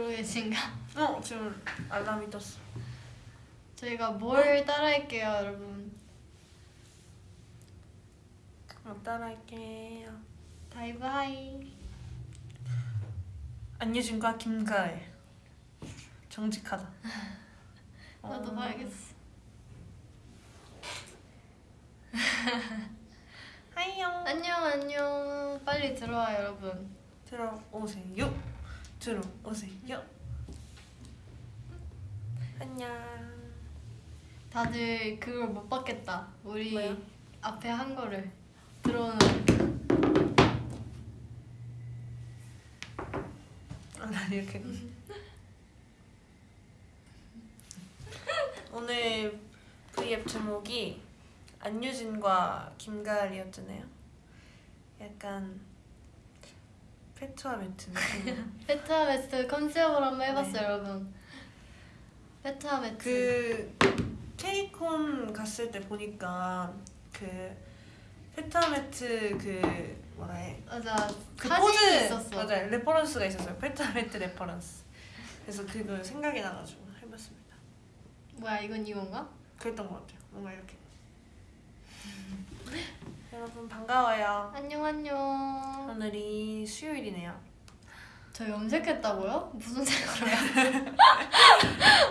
그러고 계신가? 어 지금 알람이 떴어. 저희가 뭘 따라할게요 여러분 어, 따라할게요. 다이브 hi 안유진과 김가을. 정직하다. 나도 어, 봐야겠어 hi요. 안녕 안녕 빨리 들어와 여러분 들어오세요. 들어오세요. 안녕. 다들 그걸 못 받겠다 우리 뭐요? 앞에 한 거를 들어오는 아, 난 이렇게. 오늘 V앱 제목이 안유진과 김가을이었잖아요. 약간 페트와 매트 느낌. 페트와 매트 컨셉으로 한번 해봤어요 네. 여러분 페트와 매트 그 케이콘 갔을 때 보니까 그 페트와 매트 그 뭐라 해? 맞아 그 포즈 있었어 맞아 reference가 있었어요. 페트와 매트 reference. 그래서 그거 생각이 나가지고 해봤습니다. 뭐야 이건 이건가? 그랬던 것 같아요. 뭔가 이렇게. 여러분 반가워요. 안녕 안녕 오늘이 수요일이네요. 저 염색했다고요? 무슨 색으로요?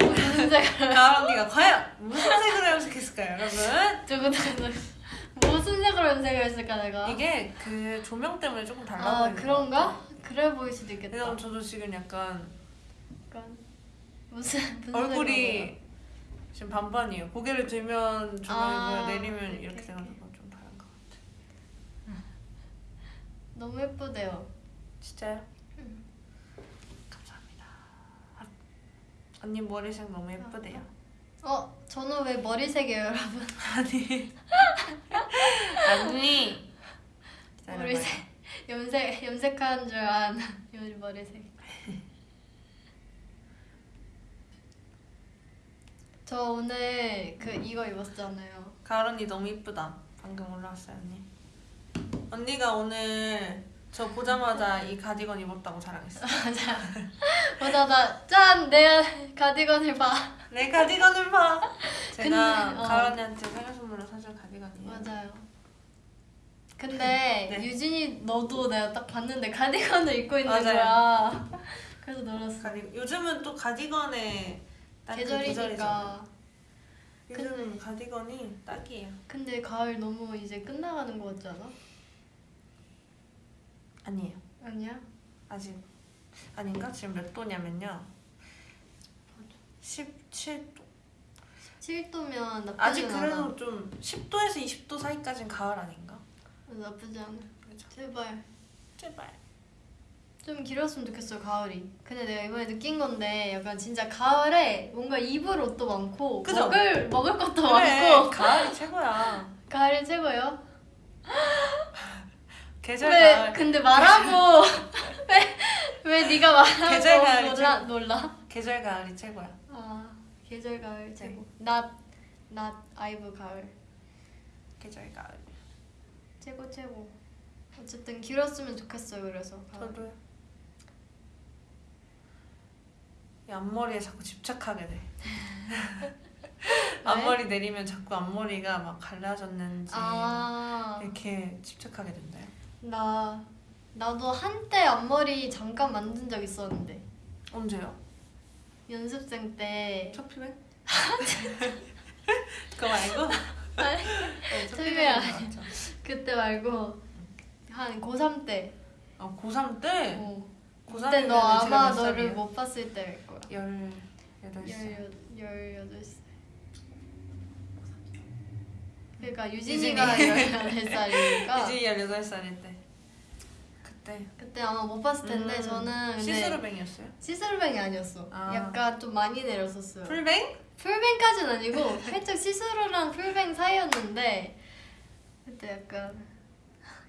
무슨 색으로 가을 언니가 과연 무슨 색으로 염색했을까요, 여러분? 두구두구 무슨 색으로 염색을 했을까 내가? 이게 그 조명 때문에 조금 달라 아 보이는 것 그런가? 그래 보일 수도 있겠다 왜냐면 저도 지금 약간 약간 무슨 무슨 얼굴이 지금 반반이에요. 고개를 들면 조명이 아, 내리면 오케이, 이렇게 좀다른 것 같아요. 색으로? 너무 예쁘대요 진짜요? 응. 감사합니다. 아, 언니 머리색 너무 예쁘대요. 어 저는 왜 머리색이에요 여러분? 아니 언니. 머리색 염색 염색한 줄요 머리색 저 오늘 그 이거 입었잖아요 가을 언니 너무 이쁘다. 방금 올라왔어요 언니. 언니가 오늘 저 보자마자 이 가디건 입었다고 자랑했어. 맞아 맞아 나짠 내가 가디건을 봐 내 가디건을 봐. 제가 근데, 어. 가을 언니한테 생일 선물로 사준 가디건이에요. 맞아요 근데 네. 유진이 너도 내가 딱 봤는데 가디건을 입고 있는 맞아요. 거야 그래서 놀랐어 가디 요즘은 또 가디건에 계절이니까 계절이잖아. 요즘 가디건이 딱이에요. 근데 가을 너무 이제 끝나가는 거 같지 않아? 아니에요. 아니야? 아직 아닌가? 지금 몇 도냐면요. 17도. 7도면 나쁘지 아직 않아 그래도 좀 10도에서 20도 사이까지는 가을 아닌가? 나쁘지 않아 그죠? 제발 제발. 좀 길었으면 좋겠어요 가을이 근데 내가 이번에 느낀 건데 약간 진짜 가을에 뭔가 입을 옷도 많고 그죠? 먹을 먹을 것도 그래, 많고 가을이 최고야. 가을이 최고요? 계절 왜 가을. 근데 말하고 왜, 왜 네가 말하고 계절 가을이 놀라 놀라? 계절 가을이 최고야. 아 계절 가을 네. 최고 낮, 낮 아이브 가을 계절 가을. 최고 최고 어쨌든 길었으면 좋겠어요 그래서 가을. 저도요. 이 앞머리에 자꾸 집착하게 돼. 앞머리 내리면 자꾸 앞머리가 막 갈라졌는지 아 이렇게 집착하게 된다요. 나 나도 한때 앞머리 잠깐 만든 적 있었는데 언제요? 연습생 때 첫 피백? 그거 말고? 아니, 피백인 피백 것 같죠. 그때 말고 한 고3 때 아 고3 때? 어. 고3 그때 너 아마 너를? 못 봤을 때일 거야 열 여덟 살. 열여덟 살 그러니까 유진이가 유진이. 18살이니까 이제 18살일 때. 그때 그때 아마 못 봤을 텐데 음, 저는 시스루뱅이었어요? 시스루뱅이 아니었어 아. 약간 좀 많이 내렸었어요 풀뱅? 풀뱅까지는 아니고 살짝 시스루랑 풀뱅 사이였는데 그때 약간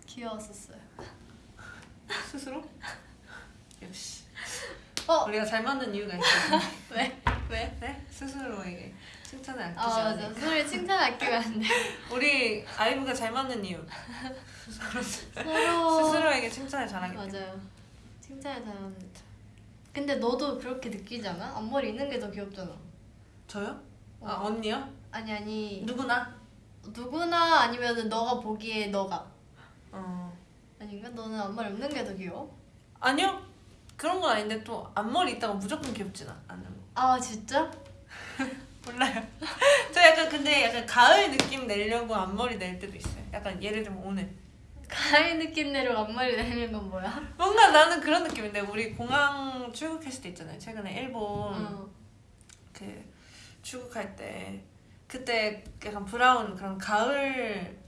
귀여웠었어요 스스로? 역시 어? 우리가 잘 맞는 이유가 있거든요 왜? 왜? 네? 스스로에게 칭찬을 아끼지 아 맞아 않으니까 소리 칭찬 아끼면 안돼 우리 아이브가 잘 맞는 이유 서로 스스로에게 칭찬을 잘하기 때문에 맞아요 칭찬을 잘하는 근데 너도 그렇게 느끼지 않아? 앞머리 있는 게 더 귀엽잖아. 저요? 아 어. 언니요? 아니 아니 누구나? 누구나 아니면은 너가 보기에 너가 어 아닌가? 너는 앞머리 없는 게 더 귀여워? 아니요 그런 건 아닌데 또 앞머리 있다가 무조건 귀엽진 않아요. 아 진짜? 몰라요. 저 약간 근데 약간 가을 느낌 내려고 앞머리 낼 때도 있어요. 약간 예를 들면 오늘 가을 느낌 내로 앞머리 내는 건 뭐야? 뭔가 나는 그런 느낌인데 우리 공항 출국했을 때 있잖아요. 최근에 일본 어. 그 출국할 때 그때 약간 brown 그런 가을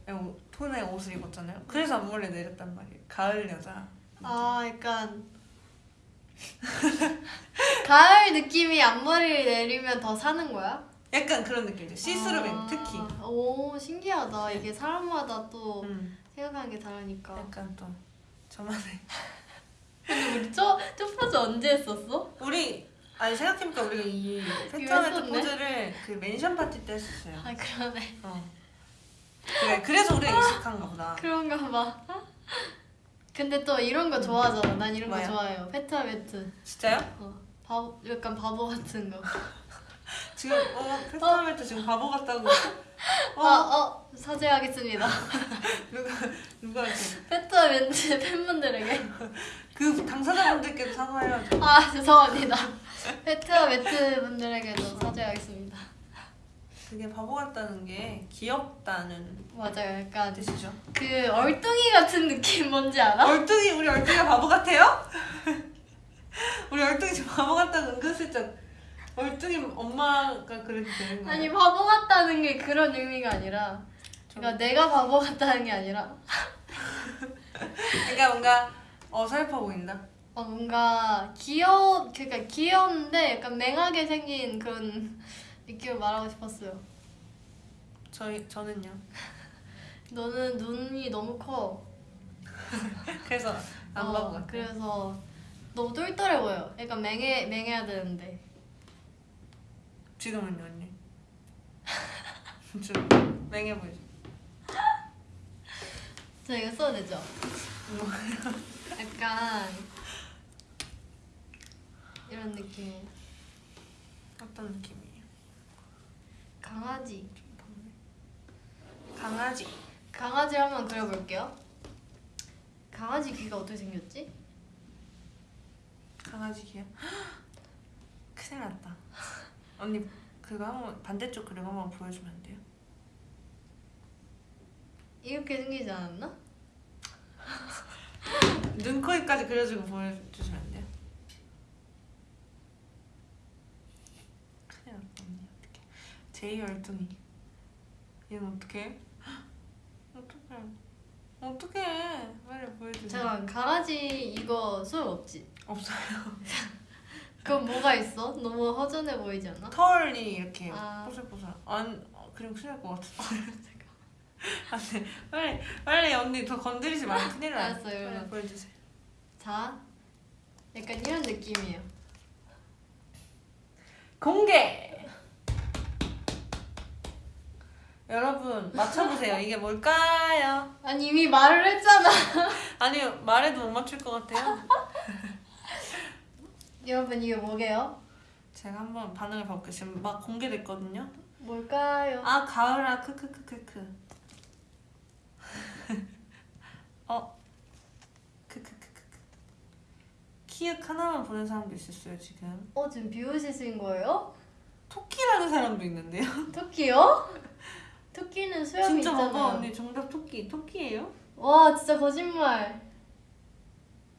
톤의 옷을 입었잖아요. 그래서 앞머리 내렸단 말이에요. 가을 여자. 아 약간 가을 느낌이 앞머리를 내리면 더 사는 거야? 약간 그런 느낌이죠. 시스루뱅 아, 특히. 오 신기하다. 이게 사람마다 또 음, 생각하는 게 다르니까. 약간 또 저만의. 근데 우리 저, 저 포즈 언제 했었어? 우리 아니 생각해보니까 우리가 이 했었네? 포즈를 그 mention 파티 때 했었어요. 아 그러네. 어. 그래 그래서 우리가 익숙한가 보다. 그런가 봐. 근데 또 이런 거 좋아하잖아. 난 이런 거 뭐야? 좋아해요. 페트와 매트. 진짜요? 어, 바보, 약간 바보 같은 거. 지금 어 페트와 매트 지금 바보 같다고. 어 아, 어, 사죄하겠습니다. 누가 누가 이렇게 페트와 매트 팬분들에게. 그 당사자분들께도 사과해야죠. 아, 죄송합니다. 페트라메트 분들에게도 사죄하겠습니다. 그게 바보 같다는 게 귀엽다는 맞아요. 약간 뜻이죠. 그 얼뚱이 같은 느낌 뭔지 알아? 얼뚱이 우리 얼뚱이가 바보 같아요? 우리 얼뚱이 지금 바보 같다고 은근슬쩍 얼뚱이 엄마가 그래도 되는 거예요? 아니 바보 같다는 게 그런 의미가 아니라 그러니까 내가 바보 같다는 게 아니라 그러니까 뭔가 어설퍼 보인다. 어, 뭔가 귀여 그러니까 귀여운데 약간 맹하게 생긴 그런 느낌을 말하고 싶었어요. 저희 저는요. 너는 눈이 너무 커. 그래서 안 어, 바보 같아. 그래서 너무 똘똘해 보여. 약간 맹해 맹해야 되는데. 지금은요 언니. 좀 맹해 보이죠. 저 이거 써도 되죠? 약간 이런 느낌. 어떤 느낌이에요? 강아지. 강아지. 강아지 한번 그려볼게요. 강아지 귀가 어떻게 생겼지? 강아지 귀여. 큰일 났다. 언니 그거 한번 반대쪽 그림 한번 보여주면 안 돼요? 이렇게 생기지 않았나? 눈, 코, 입까지 그려주고 보여주시면 안 돼요? 큰일 났다 언니 어떡해 제이 얼뚱이 얘는 어떡해? 어떡해 어떡해 빨리 보여주세요 잠깐 강아지 이거 소용 없지? 없어요 그럼 뭐가 있어? 너무 허전해 보이지 않아? 털이 이렇게 아. 뽀슬뽀슬 안 어, 그림 큰일 날 것 같은데 안돼 빨리 빨리 언니 더 건드리지 말고 큰일 나 알았어요, 빨리 그러면. 보여주세요 자, 약간 이런 느낌이에요. 공개 여러분 맞춰보세요 이게 뭘까요? 아니 이미 말을 했잖아. 아니요 말해도 못 맞출 것 같아요 여러분 이게 뭐게요? 제가 한번 반응을 봐볼게요 지금 막 공개됐거든요 뭘까요? 아 가을아 크크크크크 어 크크크크크 키읔 하나만 보는 사람도 있었어요 지금 어 지금 비웃으신 거예요? 토끼라는 사람도 있는데요 토끼요? 토끼는 수염이 진짜 있잖아요. 봐봐 언니 정답 토끼 토끼예요? 와 진짜 거짓말.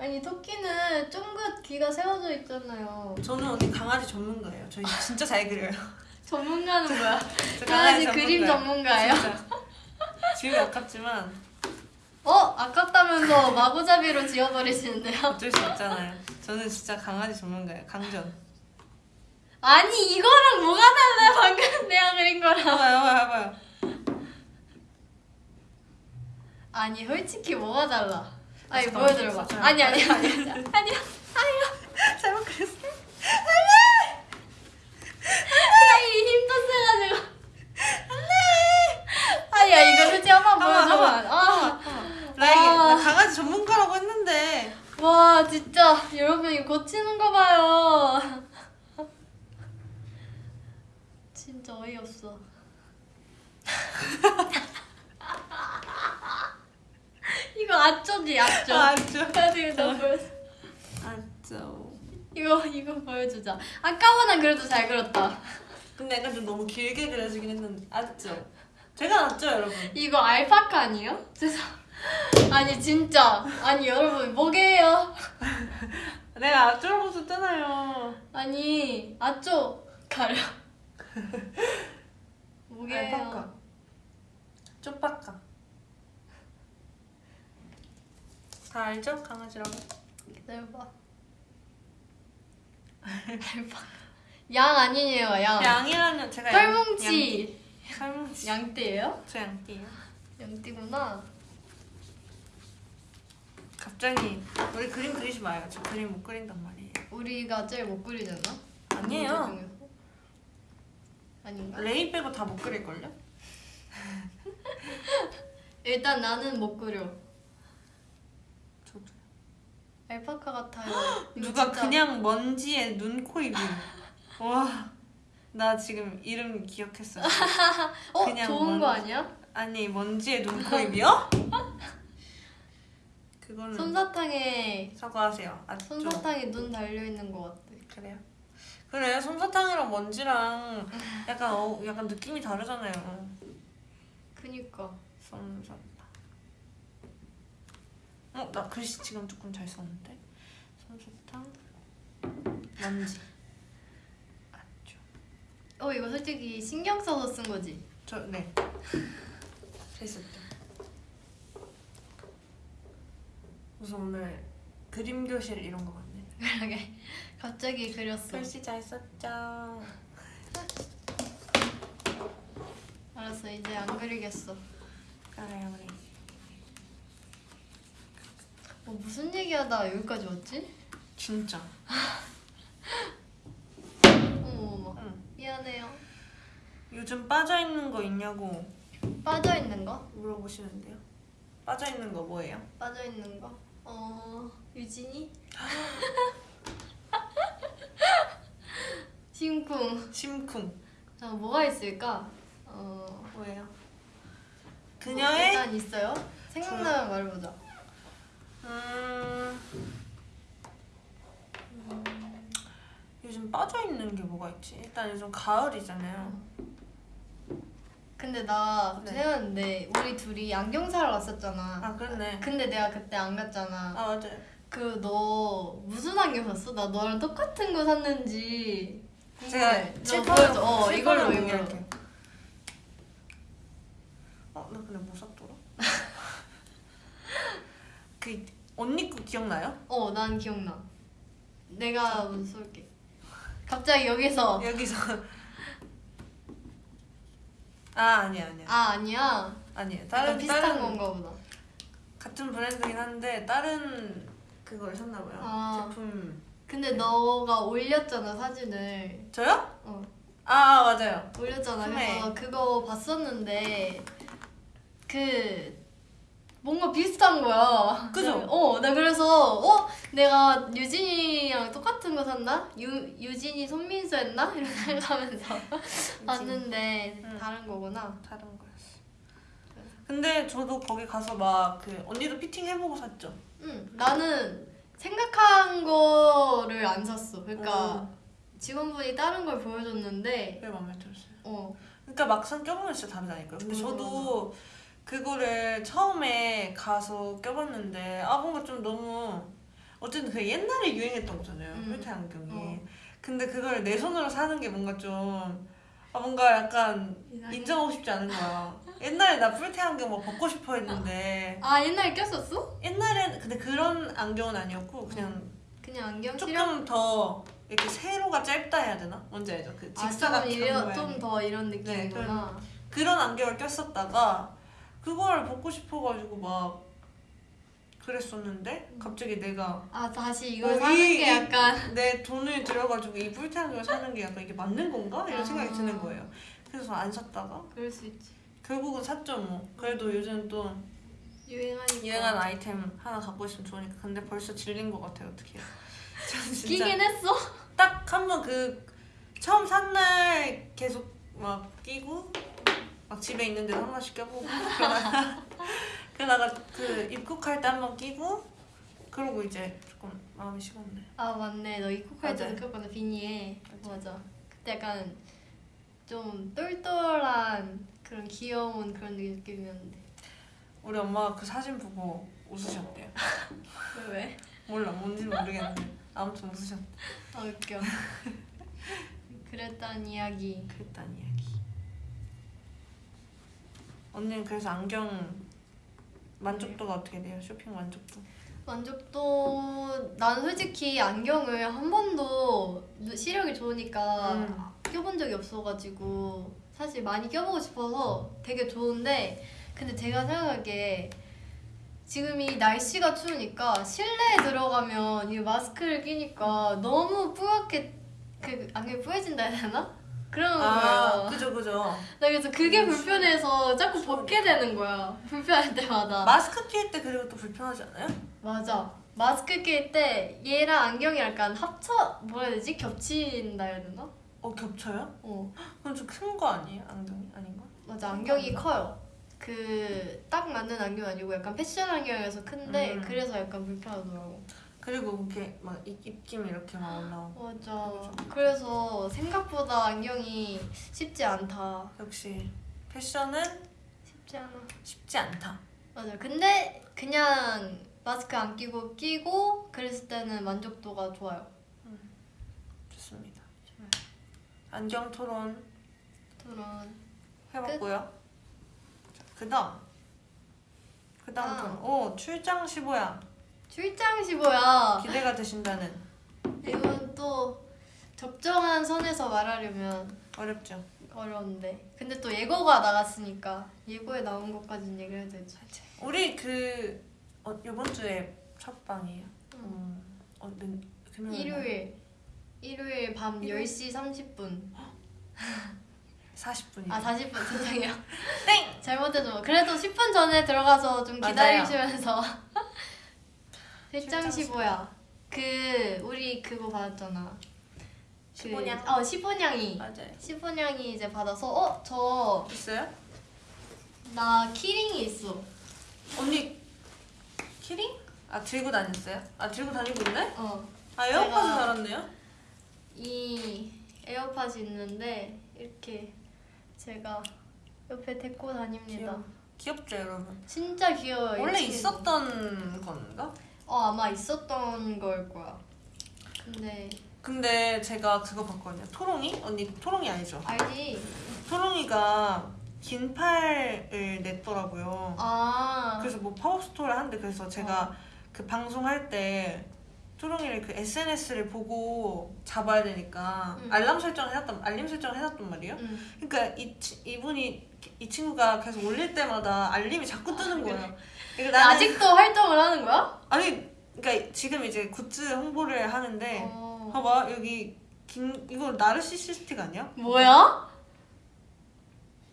아니 토끼는 쫑긋 귀가 세워져 있잖아요. 저는 언니 강아지 전문가예요 저 진짜 잘 그려요 전문가는 뭐야? 저 강아지 그림 전문가예요? 지금 아깝지만 어 아깝다면서 마구잡이로 지워버리시는데요? 어쩔 수 없잖아요 저는 진짜 강아지 전문가예요 강전 아니 이거랑 뭐가 달라요? 방금 내가 그린 거랑. 해봐요 해봐요 해봐요 아니 솔직히 뭐가 달라? 아니 잠깐만, 보여드려봐. 아니 아니 아니 아니 아니야 아니야. 잘못 그렸어 아이 힘도 세가지고. 안돼. 아니야 이거 솔직히 한번 보여줘봐. 한번. 아. 아. 나 강아지 전문가라고 했는데 와 진짜 여러분 이거 고치는 거 봐요. 진짜 어이없어. 이거 아쩌지 아쩌. 아죠. 나중에 나 보여줘. 아죠. 이거 이거 보여주자. 아까보단 그래도 잘 그렸다. 근데 약간 좀 너무 길게 그려지긴 했는데 아죠. 제가 낫죠 여러분. 이거 알파카 아니에요? 죄송. 아니 진짜 아니 여러분 뭐게요? 내가 아죠라고 썼잖아요. 아니 아쪼 가려. 뭐게요? 알파카. 쪽박가. 다 알죠? 강아지라고. 기다려봐. 양 아니에요 양. 양이라면 제가 양- 털뭉치. 양- 털뭉치. 양띠예요? 저 양띠예요. 양띠구나. 갑자기 우리 그림 그리지 마요. 저 그림 못 그린단 말이에요. 우리가 제일 못 그리잖아. 아니에요. 아닌가? 레이 빼고 다 못 그릴걸요? 일단 나는 못 그려. 저도. 알파카 같아요. 누가 진짜- 그냥 먼지에 눈, 코, 입이. 와. 나 지금 이름 기억했어. 어 그냥 좋은 거 먼지. 아니야? 아니 먼지에 눈, 코, 입이요? 그거는 솜사탕에 사과하세요. 아, 좀 솜사탕에 눈 달려 있는 거 같아. 그래요. 그래 솜사탕이랑 먼지랑 약간 어, 약간 느낌이 다르잖아요. 그니까. 솜사탕. 어, 나 글씨 지금 조금 잘 썼는데. 솜사탕. 먼지. 아죠. 어 이거 솔직히 신경 써서 쓴 거지. 저 네. 했었죠. 무슨 오늘 그림 교실 이런 거 같네. 그러게 갑자기 그렸어. 글씨 잘 썼죠. 알았어 이제 안 그리겠어. 그래요 우리. 뭐 무슨 얘기하다 여기까지 왔지? 진짜. 어머 응. 미안해요. 요즘 빠져 있는 거 있냐고 빠져 있는 거? 물어보시는데요. 빠져 있는 거 뭐예요? 빠져 있는 거? 어 유진이? 심쿵. 심쿵. 자 뭐가 있을까? 어 뭐예요? 뭐 그녀의 일단 있어요. 생각나면 말해보자. 음... 음, 요즘 빠져 있는 게 뭐가 있지? 일단 요즘 가을이잖아요. 근데 나 네. 생각났는데 우리 둘이 안경 사러 갔었잖아. 아 그렇네. 근데 내가 그때 안 갔잖아. 아 맞아요. 그너 무슨 안경 샀어? 나 너랑 똑같은 거 샀는지. 제가 보여줘. 어 이걸로 이걸로. 공개할게요. 어, 나 근데 뭐 샀더라? 그 언니 거 기억나요? 어, 난 기억나. 내가 먼저 쏠게. 갑자기 여기서 여기서 아 아니야 아니야 아 아니야. 아니에요. 다른 비슷한 다른 건가 보다. 같은 브랜드긴 한데 다른 그걸 샀나 봐요. 아. 제품 근데 너가 올렸잖아 사진을. 저요? 어 아, 아 맞아요. 올렸잖아. 네. 그래서 그거 봤었는데 그 뭔가 비슷한 거야. 그죠? 어, 나 그래서 어 내가 유진이랑 똑같은 거 샀나? 유 유진이 손민수 했나? 이런 생각하면서 봤는데 응. 다른 거구나. 다른 거였어. 근데 저도 거기 가서 막 그 언니도 피팅 해보고 샀죠. 응, 나는 생각한 거를 안 샀어. 그러니까 어, 직원분이 다른 걸 보여줬는데, 그게 마음에 들었어요. 어, 그러니까 막상 껴보면 진짜 다르다니까요. 근데 맞아, 저도 그거를 처음에 가서 껴봤는데 아 뭔가 좀 너무 어쨌든 그 옛날에 유행했던 거잖아요. 음. 뿔테 안경이. 어. 근데 그걸 내 손으로 사는 게 뭔가 좀 아, 뭔가 약간 이상해. 인정하고 싶지 않은 거야. 옛날에 나 뿔테 안경 막 벗고 싶어 했는데 아 옛날에 꼈었어? 옛날엔 근데 그런 안경은 아니었고 그냥 그냥 안경? 조금 더 이렇게 세로가 짧다 해야 되나? 뭔지 알죠? 그 직사각형. 아, 좀더 이런 네, 느낌이구나. 그런 안경을 꼈었다가 그걸 벗고 싶어가지고 막 그랬었는데 갑자기 내가 아 다시 이걸 어, 사는 이- 게 이- 약간 내 돈을 들여가지고 이 뿔테 안경을 사는 게 약간 이게 맞는 건가? 이런 아. 생각이 드는 거예요. 그래서 안 샀다가 그럴 수 있지. 결국은 샀죠 뭐. 그래도 요즘 또 유행하니까. 유행한 아이템 하나 갖고 있으면 좋으니까 근데 벌써 질린 것 같아요 어떻게 끼긴 했어. 딱 한 번 그 처음 산 날 계속 막 끼고 막 집에 있는데도 한 번씩 껴보고 그러다가 그러다가 그 입국할 때 한 번 끼고 그러고 이제 조금 마음이 식었네 아 맞네. 너 입국할 때 맞아요. 느꼈구나 비니에. 맞아요. 맞아. 그때 약간 좀 똘똘한 그런 귀여운 그런 느낌이었는데. 우리 엄마가 그 사진 보고 웃으셨대요 왜 왜? 몰라 뭔지는 모르겠는데 아무튼 웃으셨대 아 웃겨. 그랬단 이야기. 그랬단 이야기 언니는 그래서 안경 만족도가 어떻게 돼요? 쇼핑 만족도 만족도 난 솔직히 안경을 한 번도 누- 시력이 좋으니까 음. 껴본 적이 없어가지고 사실 많이 껴보고 싶어서 되게 좋은데 근데 제가 생각하기에 지금 이 날씨가 추우니까 실내에 들어가면 이 마스크를 끼니까 너무 뿌옇게 그 안경이 뿌얘진다 해야 되나? 그런 아 거예요. 그죠 그죠 나 그래서 그게 음, 불편해서 자꾸 벗게 되는 거야. 불편할 때마다. 마스크 낄 때 그리고 또 불편하지 않아요? 맞아. 마스크 낄 때 얘랑 안경이 약간 합쳐 뭐라 해야 되지? 겹친다 해야 되나? 어 겹쳐요? 어 그건 좀큰 거 아니에요? 안경이 아닌가? 맞아 안경이 커요. 그 딱 맞는 안경 아니고 약간 패션 안경이어서 큰데 음. 그래서 약간 불편하더라고. 그리고 이렇게 막 입, 입김 이렇게 막 올라오고 맞아. 그래서 생각보다 안경이 쉽지 않다. 역시 패션은 쉽지 않아. 쉽지 않다 맞아. 근데 그냥 마스크 안 끼고 끼고 그랬을 때는 만족도가 좋아요. 좋습니다 좋아요. 안경 토론 그런 해봤고요 그 다음 그 다음. 토론 오 출장 15야 출장 15야. 기대가 되신다는. 이건 또 적정한 선에서 말하려면 어렵죠. 어려운데. 근데 또 예고가 나갔으니까 예고에 나온 것까지는 얘기를 해야 되지 우리 그 어, 이번 주에 첫 방이에요. 응. 음, 어, 네, 금요일 일요일. 일요일 밤 일요일? 10시 30분. 40분이요 아 40분. 죄송해요. 땡! 잘못해서 그래도 10분 전에 들어가서 좀. 기다리시면서 출장 15야 그 우리 그거 받았잖아 그, 15냥? 어 15냥이 맞아요 15냥이 이제 받아서 어 저 있어요? 나 키링이 있어 언니 키링? 아 들고 다녔어요? 아 들고 다니고 있네? 어 아 에어팟을 달았네요? 이 에어팟이 있는데 이렇게 제가 옆에 데리고 다닙니다. 귀여워. 귀엽죠 여러분? 진짜 귀여워요. 이 원래. 있었던 건가? 어 아마 있었던 걸 거야. 근데 근데 제가 그거 봤거든요 토롱이? 언니 토롱이 알죠? 알지? 토롱이가 긴 팔을 냈더라고요 아 그래서 뭐 팝업 스토어를 하는데 그래서 제가 어. 그 방송할 때 토롱이를 그 SNS를 보고 잡아야 되니까 응. 알람 설정을 해놨단 알림 설정을 해놨단 말이에요 응. 그러니까 이, 치- 이분이 이 친구가 계속 올릴 때마다 알림이 자꾸 뜨는 아, 그래. 거예요. 나는 아직도 활동을 하는 거야? 아니 그러니까 지금 이제 굿즈 홍보를 하는데 어. 봐봐 여기 긴 이거 나르시시스틱 아니야? 뭐야?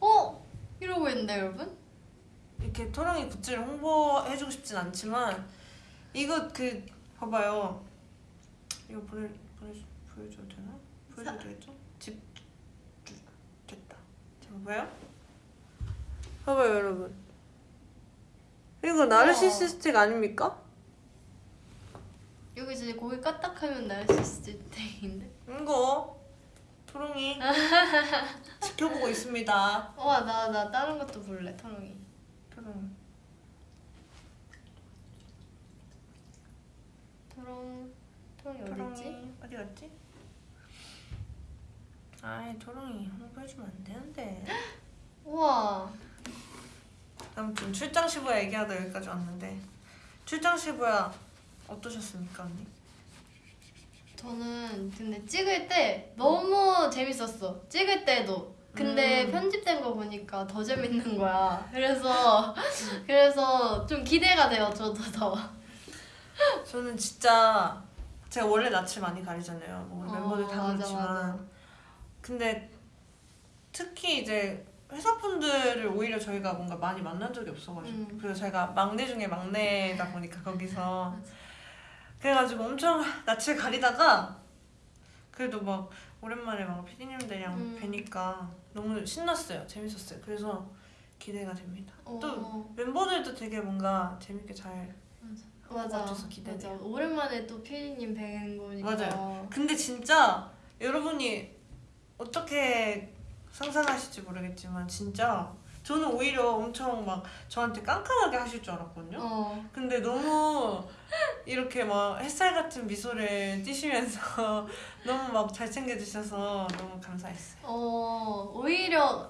어 이러고 있는데 여러분? 이렇게 토랑이 굿즈를 홍보해주고 싶진 않지만 이거 그 봐봐요. 이거 보내 보내 보여줘도 되나? 보여줘도 되겠죠? 집 주- 됐다. 자 봐봐요. 봐봐요 여러분. 이거 나르시시스틱 아닙니까? 여기 진짜 고기 까딱하면 나르시스틱인데? 이거 토롱이 지켜보고 있습니다. 와 나 나 다른 것도 볼래 터롱이. 토롱. 토롱 토롱이? 토롱이 어디 갔지? 아이 토롱이 홍보해주면 안 되는데. 우와 아무튼 출장 시부야 얘기하다 여기까지 왔는데 출장 시부야 어떠셨습니까 언니? 저는 근데 찍을 때 너무 재밌었어 찍을 때도 근데 음. 편집된 거 보니까 더 재밌는 거야 그래서 그래서 좀 기대가 돼요 저도 더 저는 진짜 제가 원래 낯을 많이 가리잖아요. 뭐 어, 멤버들 다 맞아, 그렇지만 맞아. 근데 특히 이제 회사분들을 오히려 저희가 뭔가 많이 만난 적이 없어가지고 음. 그리고 저희가 막내 중에 막내다 보니까 거기서. 그래가지고 엄청 낯을 가리다가 그래도 막 오랜만에 막 피디님들이랑 음. 뵈니까 너무 신났어요 재밌었어요 그래서 기대가 됩니다 어, 또 멤버들도 되게 뭔가 재밌게 잘 맞아. 맞아. 오랜만에 또 피디님 뵈는 거니까. 맞아요. 근데 진짜 여러분이 어떻게 상상하실지 모르겠지만 진짜 저는 오히려 엄청 막 저한테 깐깐하게 하실 줄 알았거든요. 어. 근데 너무 이렇게 막 햇살 같은 미소를 띠시면서 너무 막 잘 챙겨주셔서 너무 감사했어요. 어 오히려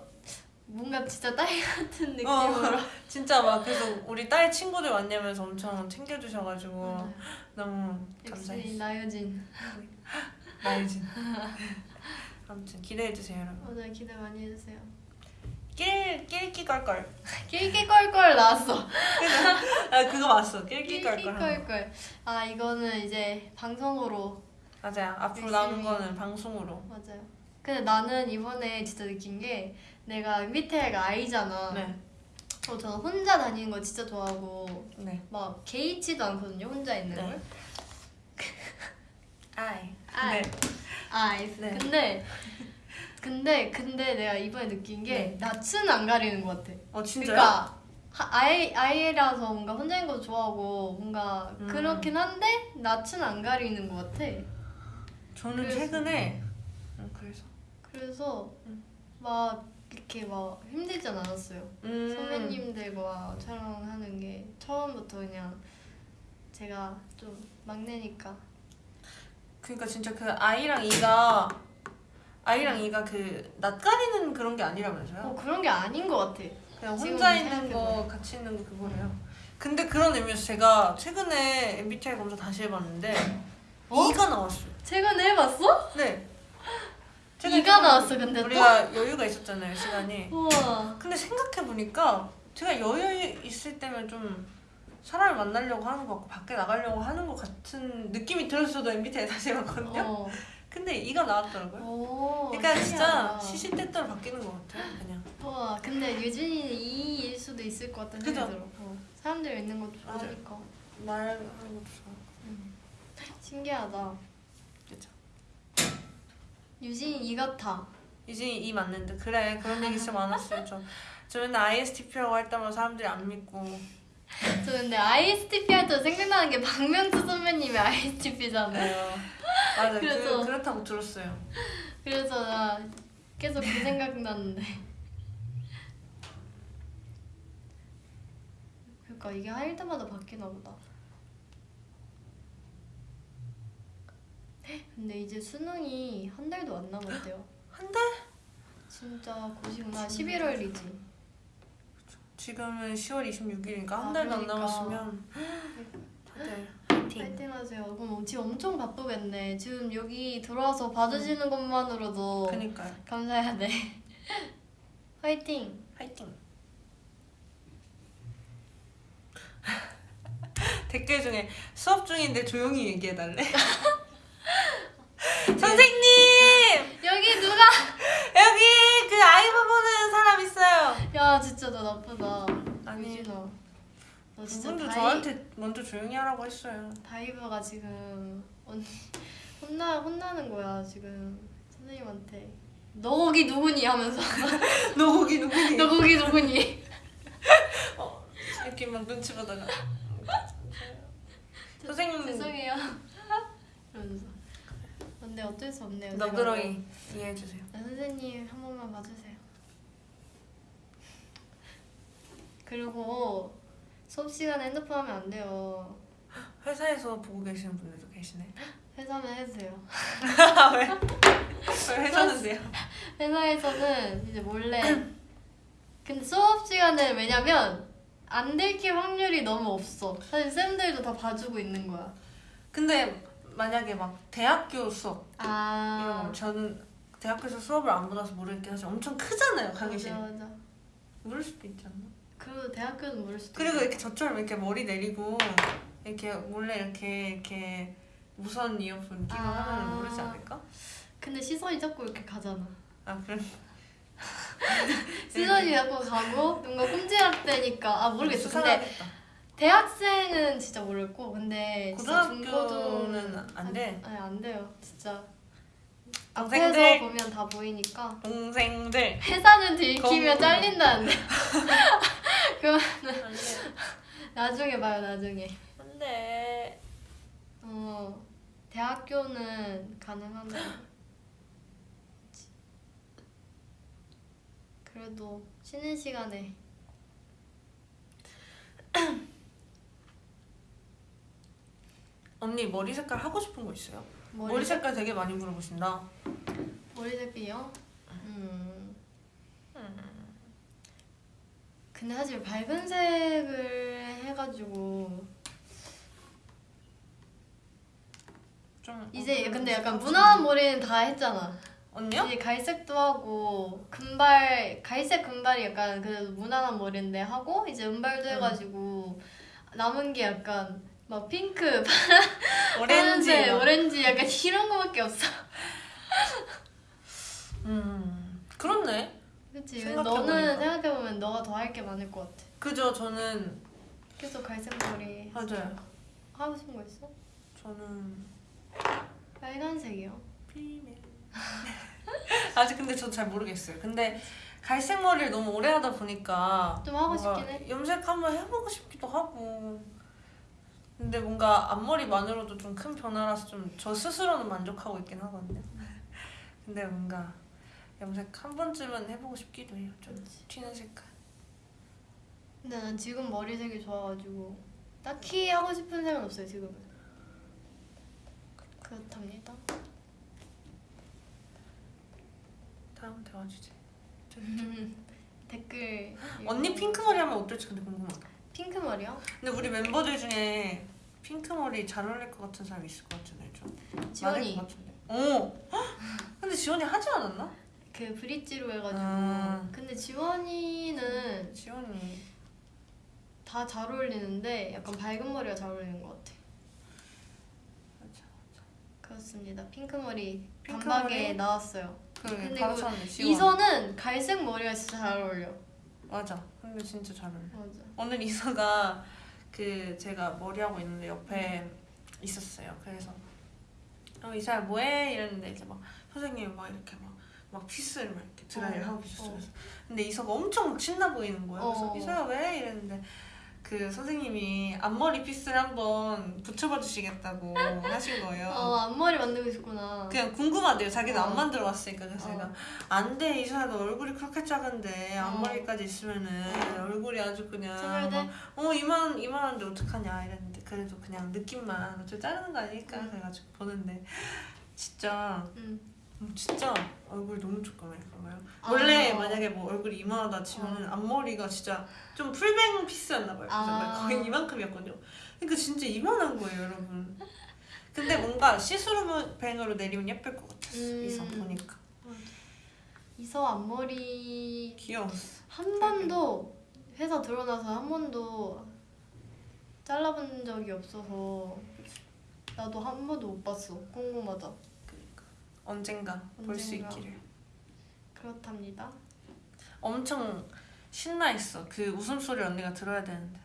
뭔가 진짜 딸 같은 어. 느낌으로. 진짜 막 그래서 우리 딸 친구들 왔냐면서 엄청 챙겨주셔가지고 맞아요. 너무 역시 감사했어요. 나유진. 나유진. 아무튼 기대해주세요 여러분. 맞아요. 기대 많이 해주세요. 낄 낄끼 껄껄. 낄낄껄껄 나왔어. 아 그거 맞어. 낄끼 껄껄. 하는 거. 낄낄껄껄. 아 이거는 이제 방송으로 맞아요. 앞으로. 남은 거는 방송으로. 맞아요. 근데 나는 이번에 진짜 느낀 게 내가 MBTI가 I잖아. 네. 어, 저는 혼자 다니는 거 진짜 좋아하고 네. 막 개의치도 않거든요. 혼자 있는 네. 걸. 아이. 아이. 네. 아이. 네. 근데 근데 근데 내가 이번에 느낀 게 낯은 안 가리는 것 같아. 어 진짜요? 그러니까 하- 아이 아이라서 뭔가 혼자 있는 것도 좋아하고 뭔가 음. 그렇긴 한데 낯은 안 가리는 것 같아. 저는 그래서- 최근에 음, 그래서 그래서 음. 막 이렇게 막 힘들진 않았어요. 음. 선배님들과 촬영하는 게 처음부터 그냥 제가 좀 막내니까 그러니까 진짜 그 아이랑 이가 아이랑 이가 그 낯가리는 그런 게 아니라면서요? 어 그런 게 아닌 것 같아. 그냥 혼자 있는. 거 같이 있는 거 그거래요. 근데 그런 의미에서 제가 최근에 MBTI 검사 다시 해봤는데 어? 이가 나왔어요. 최근에 해봤어? 네. 이가 나왔어, 근데 또? 우리가 여유가 있었잖아요 시간이. 우와. 근데 생각해 보니까 제가 여유 있을 때면 좀 사람을 만나려고 하는 것 같고 밖에 나가려고 하는 것 같은 느낌이 들었어도 MBTI 다시 해봤거든요. 어. 근데 이가 나왔더라고요. 오. 그러니까 진짜 신기하다. 시시때때로 바뀌는 것 같아요. 그냥. 우와. 근데 유진이는 이일 수도 있을 것 같다는 생각이? 들어. 어. 사람들 있는 것도 좋아하니까. 말하는 것도 좋아. 신기하다. 그죠. 유진이 이 같아. 유진이 이 맞는데 그래 그런 얘기 진짜 많았어요. 저, 저 맨날 ISTP라고 할 때마다 사람들이 안 믿고 저 근데 ISTP 할 때 생각나는 게 박명수 선배님이 ISTP잖아요. 맞아 그, 그래서- 그 렇다고 들었어요. 그래서 나 계속 그 생각 났는데. 그러니까 이게 할 때마다 바뀌나 보다. 근데 이제 수능이 한 달도 안 남았대요. 한 달? 진짜 고시구나. 11월이지. 지금은 10월 26일이니까 아, 한 달도 안 그러니까. 남았으면 다들 파이팅. 파이팅 하세요. 그럼 지금 엄청 바쁘겠네. 지금 여기 들어와서 봐주시는 것만으로도 그니까요. 감사해야 돼. 화이팅! 파이팅. 댓글 중에 수업 중인데 조용히 얘기해달래. 선생님 여기 누가? 여기 그 아이브 보는 사람 있어요. 야 진짜 너 나쁘다. 아니. 유진아. 너 진짜 그분도 다이, 저한테 먼저 조용히 하라고 했어요. 다이브가 지금 언니 혼나 혼나는 거야 지금 선생님한테. 너 거기 누구니 하면서 너 거기 누구니? 너 거기 누구니? 어, 이렇게 막 눈치 보다가 선생님 죄송해요. 이러면서. 근데 어쩔 수 없네요. 너그러이 이해해 주세요. 네, 선생님 한 번만 봐주세요. 그리고 수업 시간에 핸드폰 하면 안 돼요. 회사에서 보고 계시는 분들도 계시네. 회사면 해주세요. 왜? 왜 회사는데요? 회사에서는 이제 몰래. 근데 수업 시간에 왜냐면 안 들킬 확률이 너무 없어. 사실 쌤들도 다 봐주고 있는 거야. 근데 만약에 막 대학교 수업 이런 아. 거 저는 대학교에서 수업을 안 받아서 모르겠긴 하지만 엄청 크잖아요 강의실. 맞아 맞아. 모를 수도 있지 않나? 그 대학교는 모를 수도. 그리고 있고. 이렇게 저처럼 이렇게 머리 내리고 이렇게 몰래 이렇게 이렇게 무선 이어폰 끼고 아. 하면 모르지 않을까? 근데 시선이 자꾸 이렇게 가잖아. 아 그래. 시선이 자꾸 가고 뭔가 꼼지락대니까 아 모르겠어. 근데 수상하겠다. 대학생은 진짜 모르겠고 근데 고등학교는 안 돼. 아니 안 돼요. 진짜 동생들. 앞에서 보면 다 보이니까 동생들. 회사는 들키면 검- 잘린다는데. 그러면 나중에 봐요 나중에. 안돼. 어 대학교는 가능한데. 그래도 쉬는 시간에 언니 머리 색깔 하고 싶은 거 있어요? 머리, 머리 색깔 되게 많이 물어보신다. 머리 색이요? 음. 근데 사실 밝은 색을 해가지고 좀 이제 어, 근데 약간 무난한 머리는 다 했잖아. 언니요? 이제 갈색도 하고 금발 갈색 금발이 약간 그래도 무난한 머리인데 하고 이제 은발도 음. 해가지고 남은 게 약간 막 핑크, 오렌지. 파란색, 오렌지 약간 이런 거밖에 없어. 음 그렇네. 그치? 생각해보니까. 너는 생각해보면 너가 더 할 게 많을 것 같아. 그죠 저는 계속 갈색 머리 맞아요. 하고 싶은 거 있어? 저는 빨간색이요. 비밀. 아직 근데 저 잘 모르겠어요. 근데 갈색 머리를 너무 오래 하다 보니까 좀 하고 싶긴 해. 염색 한번 해보고 싶기도 하고. 근데 뭔가 앞머리만으로도 좀 큰 변화라서 좀 저 스스로는 만족하고 있긴 하거든요. 근데 뭔가 염색 한 번쯤은 해보고 싶기도 해요. 좀 튀는 색깔. 근데 난 지금 머리색이 좋아가지고 딱히 하고 싶은 색은 없어요 지금은. 그렇답니다. 다음 대화 주제. 댓글 언니. 핑크 머리 하면 어떨지 근데 궁금하다. 핑크 머리요? 근데 우리 멤버들 중에 핑크 머리 잘 어울릴 것 같은 사람 있을 것 같잖아요, 좀. 지원이 것 같은데. 어. 헉! 근데 지원이 하지 않았나? 그 브릿지로 해가지고 아. 근데 지원이는 지원이. 다 잘 어울리는데 약간 밝은 머리가 잘 어울리는 것 같아. 맞아. 그렇습니다. 핑크 머리 핑크 단박에 머리? 나왔어요. 그래. 근데 바로 그. 이서는 갈색 머리가 진짜 잘 어울려. 맞아. 근데 진짜 잘 어울려. 맞아. 오늘 이서가 그 제가 머리 하고 있는데 옆에 있었어요. 그래서 어 이서야 뭐해 이랬는데 이제 막 선생님이 막 이렇게 막. 막 피스를 막 이렇게 드라이를 어, 하고 계셨어요. 어. 근데 이서가 엄청 막 신나 보이는 거예요. 그래서 어. 이서야 왜 이랬는데 그 선생님이 앞머리 피스를 한번 붙여봐 주시겠다고 하신 거예요. 어 앞머리 만들고 싶구나. 그냥 궁금하대요. 자기는 어. 안 만들어 왔으니까 그래서 어. 제가 안 돼 이서야 너 얼굴이 그렇게 작은데 어. 앞머리까지 있으면은 얼굴이 아주 그냥? 막, 어 이만 이만한데 어떡하냐 이랬는데 그래도 그냥 느낌만 어차피 자르는 거 아니니까 음. 그래가지고 보는데 진짜 응. 음, 진짜 얼굴 너무 조그매요. 아. 원래 만약에 뭐 얼굴이 이만하다 치면은 앞머리가 진짜 좀 풀뱅 피스였나 봐요. 아. 거의 이만큼이었거든요. 그러니까 진짜 이만한 거예요, 여러분. 근데 뭔가 시스루뱅으로 내리면 예쁠 것 같았어. 음. 이서 보니까 이서 앞머리 귀여웠어. 한 번도 회사 들어나서 한 번도 잘라본 적이 없어서 나도 한 번도 못 봤어. 궁금하다. 언젠가 볼 수. 있기를. 그렇답니다. 엄청 신나 있어. 그 웃음소리 언니가 들어야 되는데.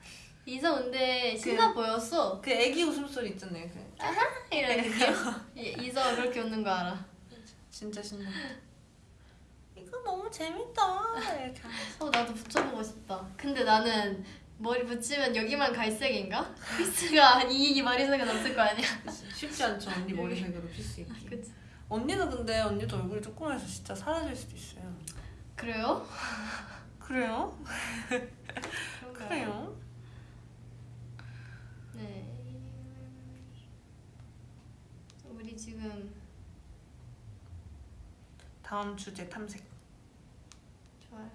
이서 근데 신나 보였어. 그 애기 웃음소리 있잖아요. 그 이런 느낌. 이- 이서 그렇게 웃는 거 알아. 진짜 신나. 이거 너무 재밌다. 이렇게. 어 나도 붙여보고 싶다. 근데 나는 머리 붙이면 여기만 갈색인가? 피스가 이 머리색은 없을 거 아니야. 쉽지 않죠 언니 머리색으로 피스 입기. 그치? 언니는 근데 언니도 얼굴이 조그매서 진짜 사라질 수도 있어요. 그래요? 그래요? 그래요? 네. 우리 지금 다음 주제 탐색. 좋아요.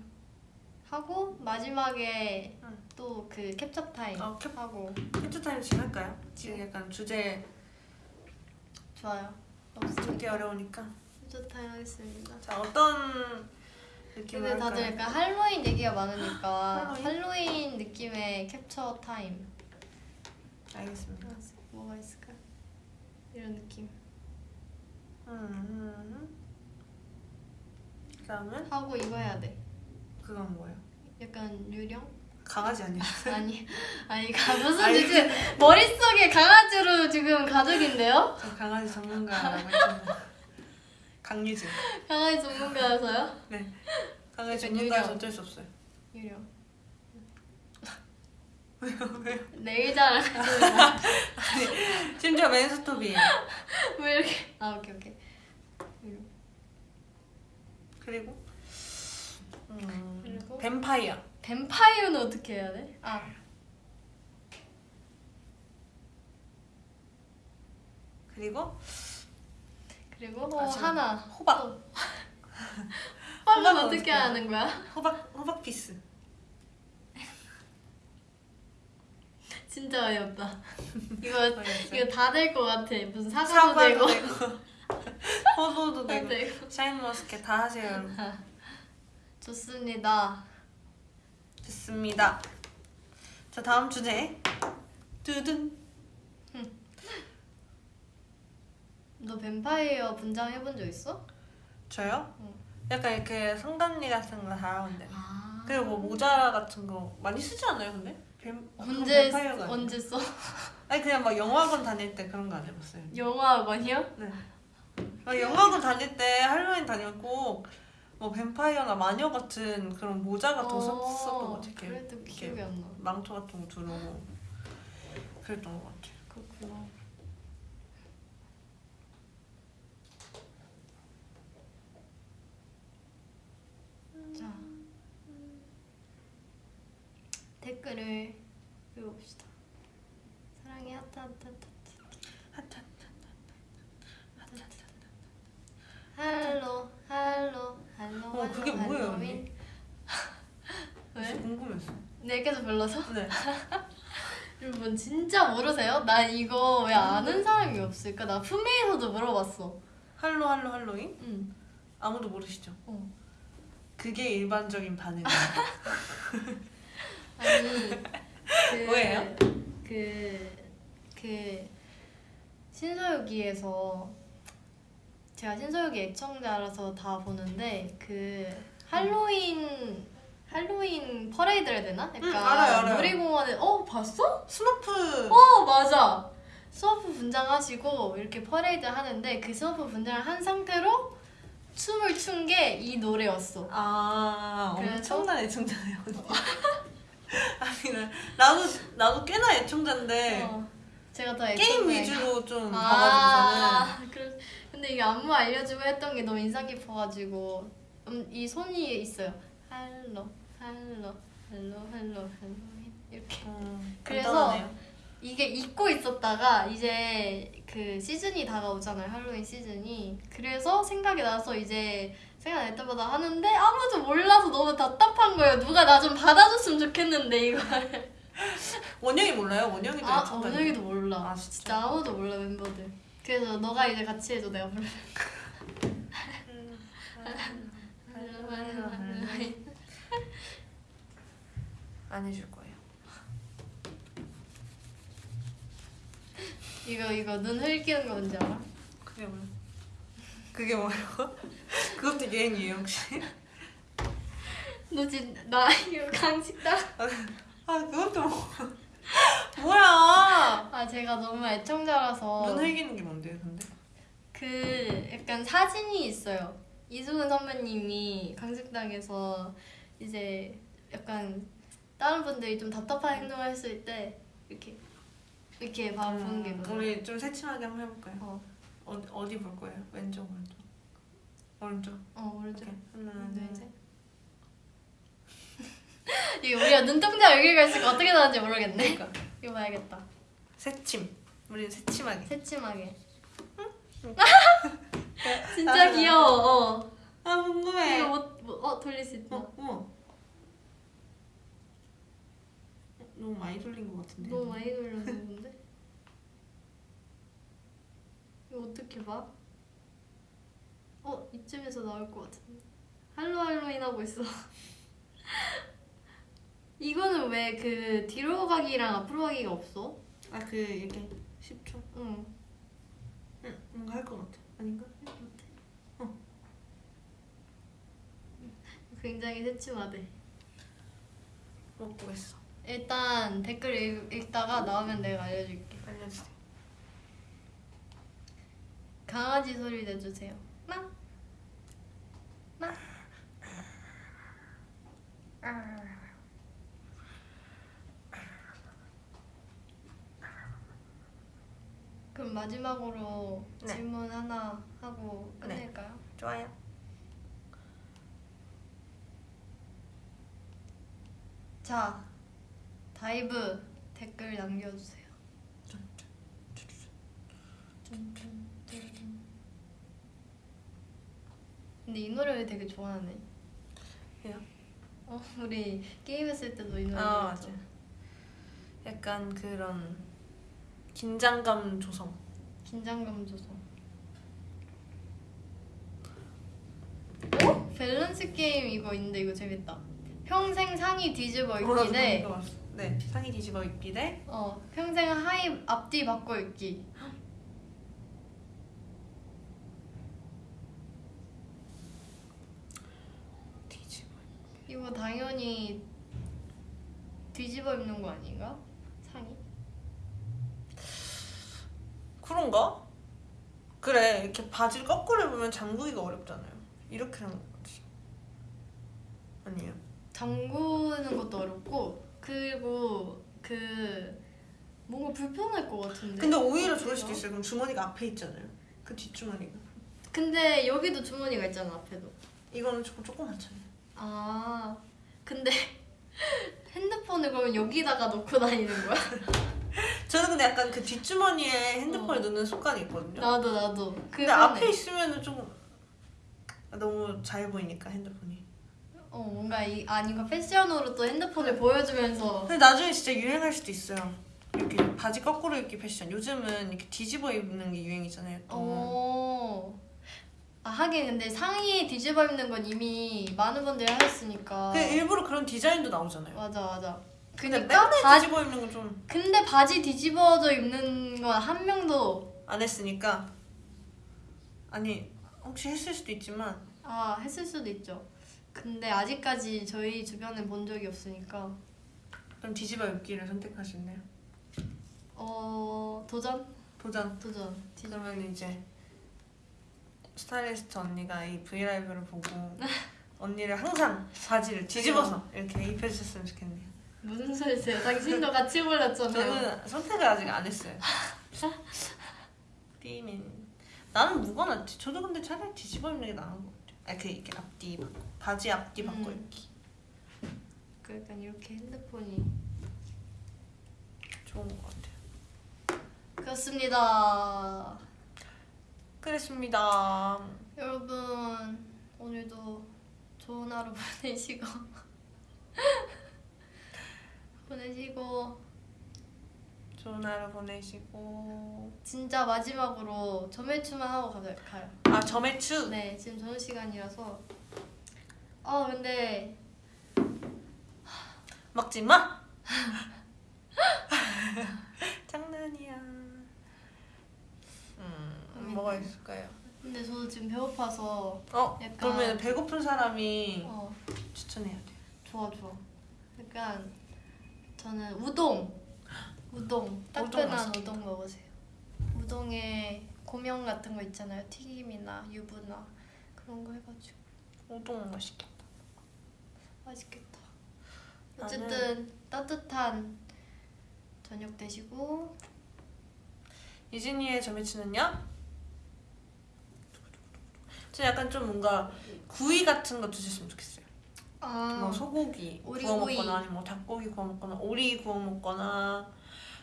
하고 마지막에 응. 또그 캡처 타임 어, 캡- 하고 캡처 타임 지금 할까요? 지금 약간 주제 좋아요. 없으니까 어려우니까. 타임 하겠습니다. 자 어떤 느낌으로 근데 다들 할까요? 약간 할로윈 얘기가 많으니까 할로윈? 할로윈 느낌의 캡처 타임 알겠습니다. 뭐가 있을까? 이런 느낌 음, 음. 그다음은 하고 이거 해야 돼. 그건 뭐예요? 약간 유령? 강아지 아니야? 아니 아니 가 무슨 아니, 지금 머릿속에 강아지로 지금 가족인데요? 저 강아지 전문가라고 했잖아요. 강유진. 강아지 전문가여서요? 네. 강아지 약간 전문가여서. 어쩔 수 없어요. 유령 왜요? 왜요? 내일 자랑 심지어 맨스톱이에요. 왜 이렇게 아 오케이 오케이 유령 그리고 음, 그리고? 뱀파이어. 뱀파이어는 어떻게 해야 돼? 아 그리고 그리고 어, 마지막. 하나 호박. 호박은 어떻게 하는 거야? 호박 호박 피스. 진짜 어이없다 이거? 이거 다 될 것 같아 무슨 사과도, 사과도 되고 되고 포도도 다 되고 샤인머스켓 다 하세요. 좋습니다 됐습니다. 자 다음 주제. 두둔. 너 뱀파이어 분장 해본 적 있어? 저요? 응. 약간 이렇게 성단리 같은 거 잘하는데. 아 그리고 뭐 모자 같은 거 많이 쓰지 않아요 근데? 뱀, 언제. 언제 써? 아니 그냥 막 영화관 다닐 때 그런 거 안 해봤어요. 영화학원이요? 네. 막 영화관 다닐 때 할로윈 다녔고 뭐 뱀파이어나 마녀 같은 그런 모자가 더 썼- 썼던 것 같아요. 그래도 기억이 안 나. 망토 같은 거 두르고 그랬던 것 같아요. 그렇구나. 자 댓글을 읽어봅시다. 사랑해 하트 하트 하트 하트. 할로 할로 할로 어, 할로, 그게 뭐예요. 언니? 왜? 궁금했어. 내게도 불러서? 네. 여러분 진짜 모르세요? 나 이거 왜 아는 사람이 없을까? 나 품위에서도 물어봤어. 할로 할로 할로윈? 응. 아무도 모르시죠? 어. 그게 일반적인 반응이에요. 아니 그 뭐예요? 그, 그 신서유기에서 제가 신서유기 애청자라서 다 보는데 그 할로윈 할로윈 퍼레이드를 해야 되나? 약간 응, 알아요, 알아요. 놀이공원에 어 봤어? 스머프. 어 맞아 스머프 분장하시고 이렇게 퍼레이드 하는데 그 스머프 분장을 한 상태로 춤을 춘 게 이 노래였어 아 그래서? 엄청난 애청자네요. 아니 나 나도 나도 꽤나 애청자인데 어, 제가 더 네. 게임. 위주로 좀 아, 그래. 근데 이게 안무 알려주고 했던 게 너무 인상 깊어가지고 음, 이 손이 있어요. 할로, 할로, 할로, 할로, 할로 이렇게. 음, 그래서 간단하네요. 이게 잊고 있었다가 이제 그 시즌이 다가오잖아요. 할로윈 시즌이. 그래서 생각이 나서 이제 생각 날 때마다 하는데 아무도 몰라서 너무 답답한 거예요. 누가 나 좀 받아줬으면 좋겠는데 이걸. 원영이 몰라요? 원영이도 아, 애청자. 원영이도 몰라. 아, 진짜? 진짜? 아무도 몰라 멤버들. 그래서 너가 이제 같이 해줘 내가 불러. 안 해줄 거예요. 이거 이거 눈 흘기는 거 뭔지 알아? 그게 뭐야? 그게 뭐예요? 그것도 유행이에요 혹시? 너 지금 나 이거 강식당. 아 그것도 뭐 뭐야? 아 제가 너무 애청자라서 눈 흘기는 게 뭔데요 근데? 그 약간 사진이 있어요. 이수근 선배님이 강식당에서 이제 약간 다른 분들이 좀 답답한 행동을 했을 때 이렇게 이렇게 바로 보는 게 음? 우리 좀 새침하게 한번 해볼까요? 어, 어, 어디 볼 거예요? 왼쪽 오른쪽? 오른쪽 어 오른쪽. 오케이 하나 하나 둘둘 셋. 셋. 이거 우리가 눈동자 여기가 있을까 어떻게 나왔는지 모르겠네. 그러니까 이거 봐야겠다. 새침 우리는 새침하게 새침하게. 아, 진짜 귀여워. 어. 아 궁금해 이거 뭐, 뭐, 어 돌릴 수 있다. 어, 어머 너무 많이 돌린 것 같은데 너무 많이 돌렸는데? 이거 어떻게 봐? 어 이쯤에서 나올 것 같은데. 할로 할로윈 하고 있어. 이거는 왜 그 뒤로 가기랑 앞으로 가기가 없어? 아 그 이렇게 10초 응. 응 뭔가 할 것 같아 아닌가? 굉장히 새침하대. 못 보겠어. 일단 댓글 읽, 읽다가 나오면 내가 알려줄게. 알려주세요. 강아지 소리 내주세요. 막. 막. 그럼 마지막으로 네. 질문 하나 하고 네. 끝낼까요? 좋아요. 자, 다이브 댓글 남겨주세요. 근데 이 노래를 되게 좋아하네. 왜요? 어, 우리 게임했을 때도 이 노래 아. 맞아. 약간 그런 긴장감 조성. 긴장감 조성. 어? 밸런스 게임 이거 있는데 이거 재밌다. 평생 상의 뒤집어 입기 대. 네 상의 뒤집어 입기 대 어, 평생 하의 앞뒤 바꿔 입기. 이거 당연히 뒤집어 입는 거 아닌가? 상의? 그런가? 그래 이렇게 바지를 거꾸로 입으면 잠그기가 어렵잖아요. 이렇게 하는 거지. 아니에요? 잠그는 것도 어렵고 그리고 그 뭔가 불편할 것 같은데. 근데 오히려 좋을 수도 있어요. 그럼 주머니가 앞에 있잖아요. 그 뒷주머니가. 근데 여기도 주머니가 있잖아 앞에도. 이거는 조금 조그맣잖아요. 아 근데 핸드폰을 그러면 여기다가 놓고 다니는 거야? 저는 근데 약간 그 뒷주머니에 핸드폰을 어. 넣는 습관이 있거든요. 나도 나도. 근데. 앞에 있으면은 조금 너무 잘 보이니까 핸드폰이. 어 뭔가 이 아니가 패션으로 또 핸드폰을 보여주면서 근데 나중에 진짜 유행할 수도 있어요. 이렇게 바지 거꾸로 입기 패션. 요즘은 이렇게 뒤집어 입는 게 유행이잖아요. 또. 어. 아 하긴 근데 상의 뒤집어 입는 건 이미 많은 분들이 하셨으니까. 그 일부러 그런 디자인도 나오잖아요. 맞아 맞아. 그니까 바지 뒤집어 입는 건좀안 근데 바지 뒤집어져 입는 건 한 명도 했으니까 아니 혹시 했을 수도 있지만 아 했을 수도 있죠. 근데 아직까지 저희 주변에 본 적이 없으니까 그럼 뒤집어 입기를 선택하시네요. 어 도전 도전. 도전 뒤집어 그러면 이제 스타일리스트 언니가 이 브이라이브를 보고 언니를 항상 바지를 뒤집어서 이렇게 입혀주셨으면 좋겠네요. 무슨 소리세요? 당신도 같이 골랐잖아요. 저는 선택을 아직 안 했어요. 띠민 나는 낫지? 저도 근데 차라리 뒤집어 입는 게 나은 것 같아요. 아 그 이렇게 앞뒤 바꿔 바지 앞뒤 바꿔 음. 입기 그러니까 이렇게 핸드폰이 좋은 것 같아요. 그렇습니다. 그랬습니다. 여러분 오늘도 좋은 하루 보내시고 보내시고 좋은 하루 보내시고 진짜 마지막으로 점액추만 하고 가자 가요. 아 점액추 네 지금 저녁 시간이라서 아 근데 먹지 마. 장난이야. 음 뭐가 있을까요? 근데 저도 지금 배고파서 어 약간- 그러면 배고픈 사람이 어 추천해야 돼. 좋아 좋아. 약간 저는 우동 우동 따끈한 맛있겠다. 우동 먹으세요. 우동에 고명 같은 거 있잖아요. 튀김이나 유부나 그런 거 해가지고 우동 맛있겠다. 맛있겠다. 나는- 어쨌든 따뜻한 저녁 되시고 이진이의 점액추는요? 저 약간 좀 뭔가 구이 같은 거 드셨으면 좋겠어요. 아 뭐 소고기 오리 구워. 먹거나 아니면 뭐 닭고기 구워 먹거나 오리 구워 먹거나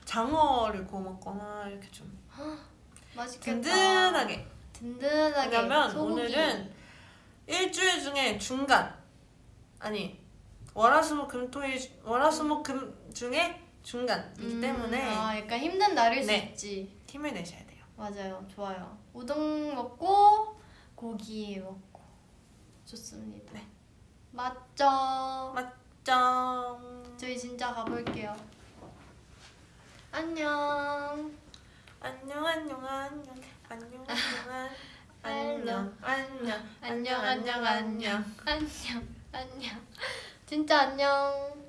장어를 구워 먹거나 이렇게 좀 맛있겠다. 든든하게. 든든하게. 왜냐면 소고기. 오늘은 일주일 중에 중간 아니 월화수목금토일 월화수목금 중에 중간이기 음, 때문에 아 약간 힘든 날일 수 네. 있지. 힘을 내셔야 돼요. 맞아요. 좋아요. 우동 먹고 고기 먹고 좋습니다. 네. 맞죠? 짠. 저희 진짜 가볼게요. 안녕. 안녕 안녕 안녕 안녕 안녕 안녕 안녕 안녕 안녕 안녕 안녕 안녕. 진짜 안녕.